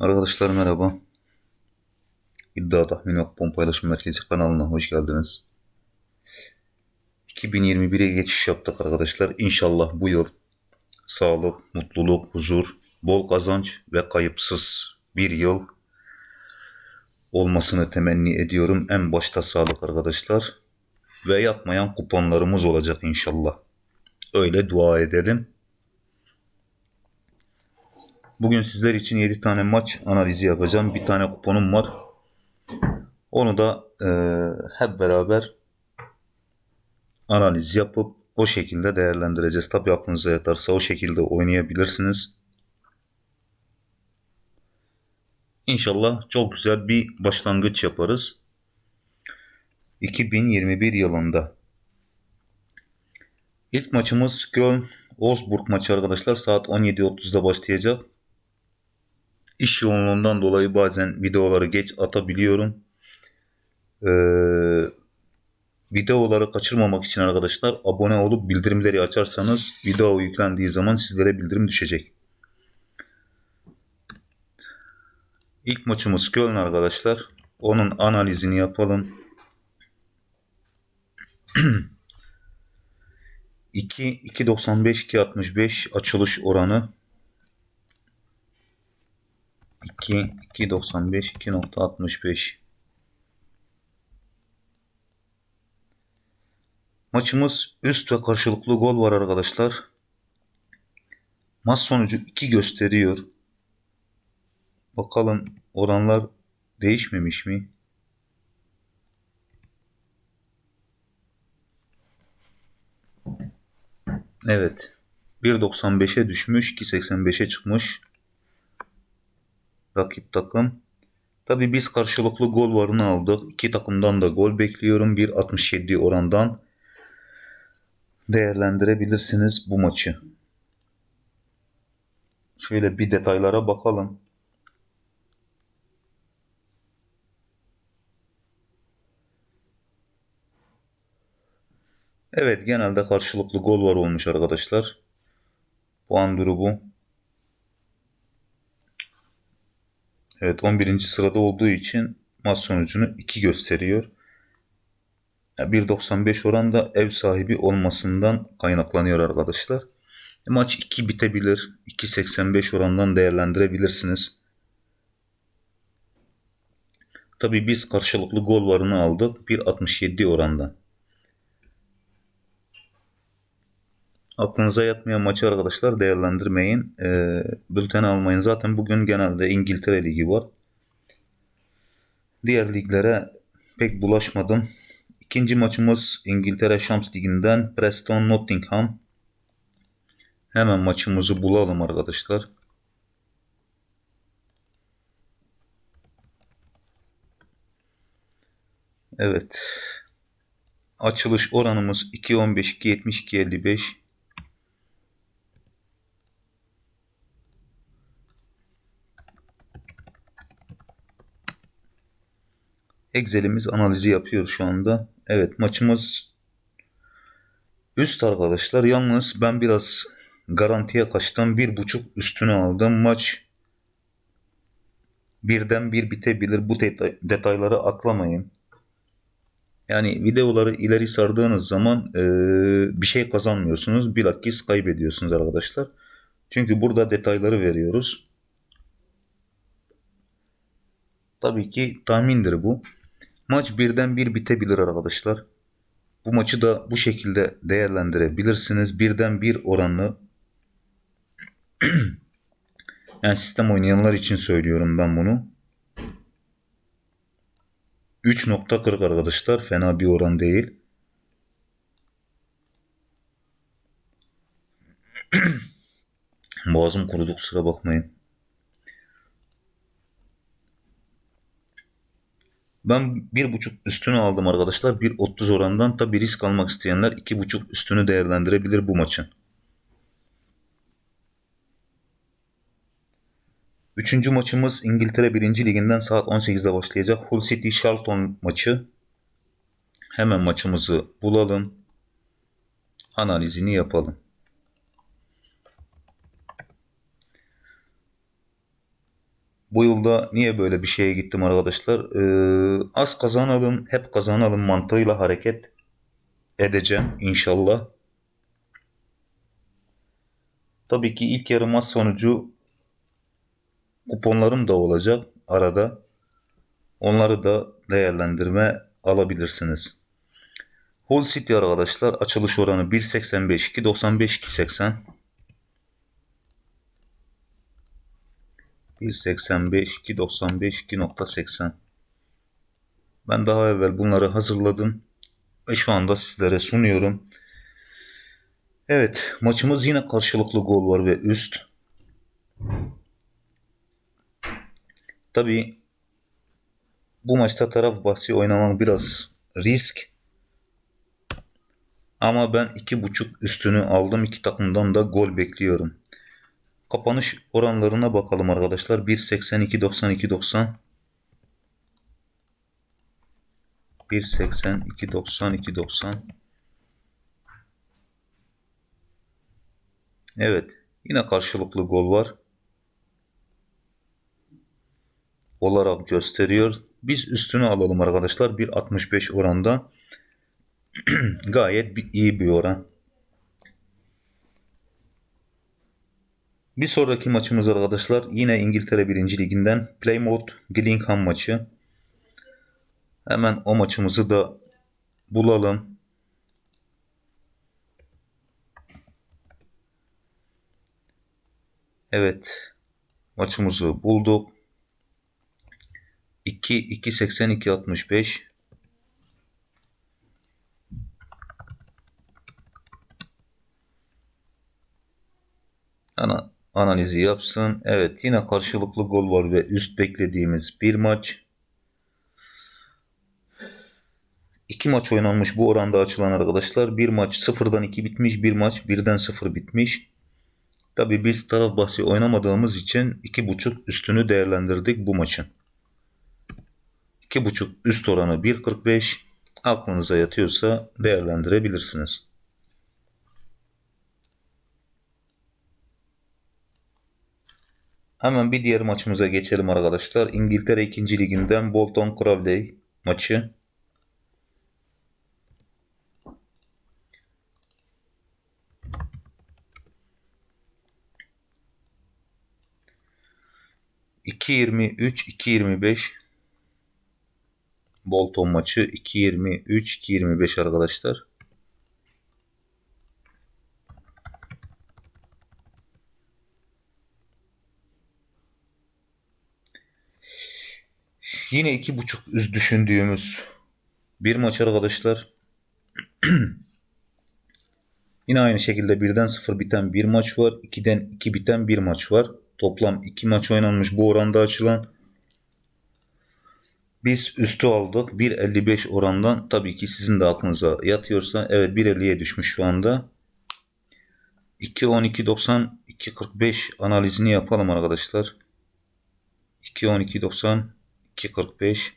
Arkadaşlar merhaba. İddia Tahmin ve Kupon Paylaşım Merkezi kanalına hoş geldiniz. 2021'e geçiş yaptık arkadaşlar. İnşallah bu yıl sağlık, mutluluk, huzur, bol kazanç ve kayıpsız bir yıl olmasını temenni ediyorum. En başta sağlık arkadaşlar. Ve yatmayan kuponlarımız olacak inşallah. Öyle dua edelim. Bugün sizler için 7 tane maç analizi yapacağım. Bir tane kuponum var. Onu da e, hep beraber analiz yapıp o şekilde değerlendireceğiz. Tabii aklınıza yatarsa o şekilde oynayabilirsiniz. İnşallah çok güzel bir başlangıç yaparız. 2021 yılında. İlk maçımız Köln Wolfsburg maçı arkadaşlar saat 17.30'da başlayacak. İş yoğunluğundan dolayı bazen videoları geç atabiliyorum. Ee, videoları kaçırmamak için arkadaşlar abone olup bildirimleri açarsanız video yüklendiği zaman sizlere bildirim düşecek. İlk maçımız Köln arkadaşlar. Onun analizini yapalım. 2 2.95 2.65 açılış oranı 2 2.95 2.65 Maçımız üst ve karşılıklı gol var arkadaşlar. Maç sonucu 2 gösteriyor. Bakalım oranlar değişmemiş mi? Evet. 1.95'e düşmüş. 2.85'e çıkmış. Rakip takım. Tabi biz karşılıklı gol varını aldık. İki takımdan da gol bekliyorum. 1.67 orandan değerlendirebilirsiniz bu maçı. Şöyle bir detaylara bakalım. Evet genelde karşılıklı gol var olmuş arkadaşlar. Puan durumu. Evet 11. sırada olduğu için maç sonucunu 2 gösteriyor. 1.95 oran da ev sahibi olmasından kaynaklanıyor arkadaşlar. Maç 2 bitebilir. 2.85 orandan değerlendirebilirsiniz. Tabi biz karşılıklı gol varını aldık. 1.67 orandan. Aklınıza yatmayan maçı arkadaşlar değerlendirmeyin. E, bülten almayın. Zaten bugün genelde İngiltere Ligi var. Diğer liglere pek bulaşmadım. İkinci maçımız İngiltere Şams Ligi'nden Preston Nottingham. Hemen maçımızı bulalım arkadaşlar. Evet. Açılış oranımız 2.15, 2.70, 2.55. Excel'imiz analizi yapıyor şu anda. Evet maçımız üst arkadaşlar. Yalnız ben biraz garantiye kaçtım. Bir buçuk üstüne aldım. Maç birden bir bitebilir. Bu detayları atlamayın. Yani videoları ileri sardığınız zaman e, bir şey kazanmıyorsunuz. Bilakis kaybediyorsunuz arkadaşlar. Çünkü burada detayları veriyoruz. Tabii ki tahmindir bu. Maç birden bir bitebilir arkadaşlar. Bu maçı da bu şekilde değerlendirebilirsiniz. Birden bir oranlı yani sistem oynayanlar için söylüyorum ben bunu. 3.40 arkadaşlar. Fena bir oran değil. Boğazım kurudu kusura bakmayın. Ben bir buçuk üstünü aldım arkadaşlar. 1.30 orandan tabi risk almak isteyenler iki buçuk üstünü değerlendirebilir bu maçın. Üçüncü maçımız İngiltere 1. Liginden saat 18'de başlayacak. Hull City Charlton maçı. Hemen maçımızı bulalım. Analizini yapalım. Bu yılda niye böyle bir şeye gittim arkadaşlar? Ee, az kazanalım, hep kazanalım mantığıyla hareket edeceğim inşallah. Tabii ki ilk yarı maç sonucu kuponlarım da olacak arada. Onları da değerlendirme alabilirsiniz. Hull City arkadaşlar açılış oranı 1.85 2.95 2.80 1.85 2.95 2.80 Ben daha evvel bunları hazırladım ve şu anda sizlere sunuyorum. Evet maçımız yine karşılıklı gol var ve üst. Tabi bu maçta taraf bahsi oynamak biraz risk. Ama ben iki buçuk üstünü aldım. iki takımdan da gol bekliyorum. Kapanış oranlarına bakalım arkadaşlar. 1.82 92 90 1.82 92 90 Evet. Yine karşılıklı gol var. Olarak gösteriyor. Biz üstünü alalım arkadaşlar. 1.65 oranda. Gayet bir, iyi bir oran. Bir sonraki maçımız arkadaşlar yine İngiltere 1. Liginden Plymouth Gillingham maçı. Hemen o maçımızı da bulalım. Evet. Maçımızı bulduk. 2 2 82 65 Ana, analizi yapsın. Evet yine karşılıklı gol var ve üst beklediğimiz bir maç. İki maç oynanmış bu oranda açılan arkadaşlar. Bir maç sıfırdan iki bitmiş. Bir maç birden sıfır bitmiş. Tabi biz taraf bahsi oynamadığımız için iki buçuk üstünü değerlendirdik bu maçın. İki buçuk üst oranı 1.45 aklınıza yatıyorsa değerlendirebilirsiniz. Hemen bir diğer maçımıza geçelim arkadaşlar. İngiltere 2. Liginden Bolton Crowley maçı. İki yirmi üç, iki yirmi beş Bolton maçı 2.23, 2.25 arkadaşlar. Yine iki buçuk üst düşündüğümüz bir maç arkadaşlar. Yine aynı şekilde birden sıfır biten bir maç var. 2'den 2 biten bir maç var. Toplam 2 maç oynanmış bu oranda açılan. Biz üstü aldık. 1.55 orandan tabii ki sizin de aklınıza yatıyorsa evet 1.50'ye düşmüş şu anda. 2.12.90 2.45 analizini yapalım arkadaşlar. 2.12.90 2.45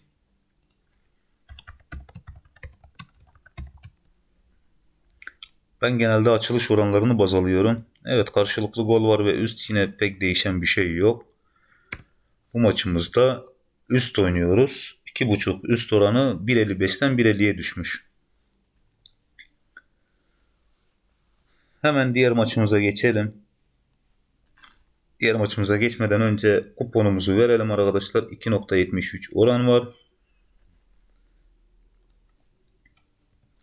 Ben genelde açılış oranlarını baz alıyorum. Evet karşılıklı gol var ve üst yine pek değişen bir şey yok. Bu maçımızda üst oynuyoruz. 2.5 üst oranı 1.55'ten 1.50'ye düşmüş. Hemen diğer maçımıza geçelim. Diğer maçımıza geçmeden önce kuponumuzu verelim arkadaşlar. 2.73 oran var.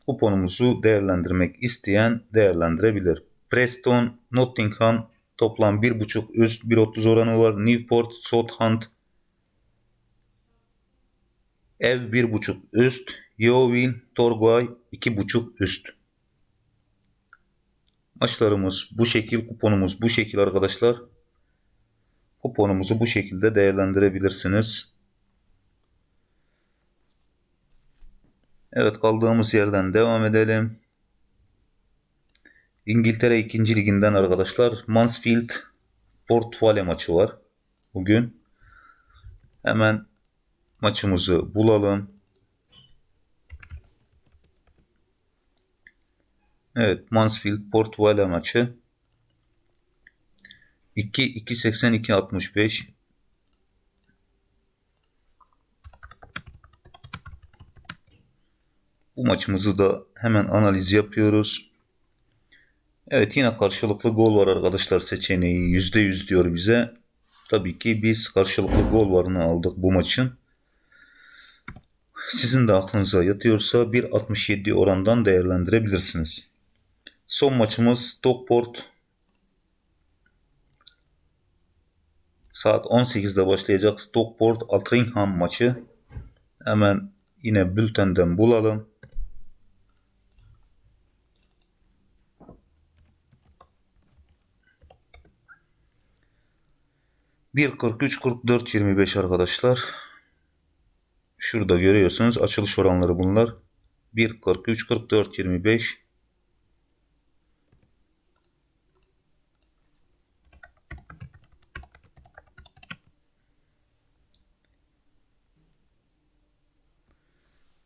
Kuponumuzu değerlendirmek isteyen değerlendirebilir. Preston, Nottingham toplam 1.5 üst 1.30 oranı var. Newport, Southampton Ev 1.5 üst. Yeovil, Torgay 2.5 üst. Maçlarımız bu şekil, kuponumuz bu şekil arkadaşlar. Kuponumuzu bu şekilde değerlendirebilirsiniz. Evet kaldığımız yerden devam edelim. İngiltere 2. liginden arkadaşlar Mansfield Port Vale maçı var. Bugün hemen maçımızı bulalım. Evet Mansfield Port Vale maçı. 2 282 65 Bu maçımızı da hemen analiz yapıyoruz. Evet yine karşılıklı gol var arkadaşlar seçeneği %100 diyor bize. Tabii ki biz karşılıklı gol varını aldık bu maçın. Sizin de aklınıza yatıyorsa 1.67 orandan değerlendirebilirsiniz. Son maçımız Stockport Saat 18'de başlayacak Stockport Altrincham maçı. Hemen yine bültenden bulalım. Bir 43 44 25 arkadaşlar. Şurada görüyorsunuz açılış oranları bunlar. 1 43 44 25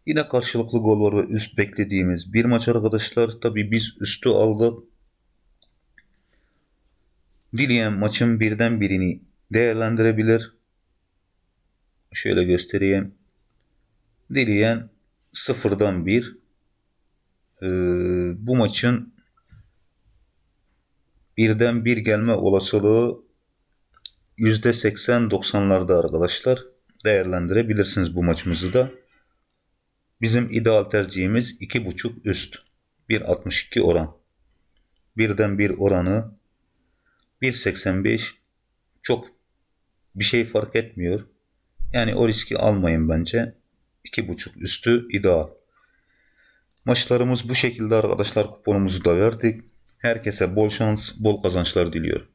Yine karşılıklı gol var ve üst beklediğimiz bir maç arkadaşlar. Tabi biz üstü aldık. Dileyen maçın birden birini değerlendirebilir. Şöyle göstereyim. Dileyen sıfırdan bir. Ee, bu maçın birden bir gelme olasılığı %80-90'larda arkadaşlar. Değerlendirebilirsiniz bu maçımızı da. Bizim ideal tercihimiz 2.5 üst. 1.62 oran. Birden bir oranı 1.85 çok bir şey fark etmiyor. Yani o riski almayın bence. 2.5 üstü ideal. Maçlarımız bu şekilde arkadaşlar kuponumuzu da verdik. Herkese bol şans, bol kazançlar diliyorum.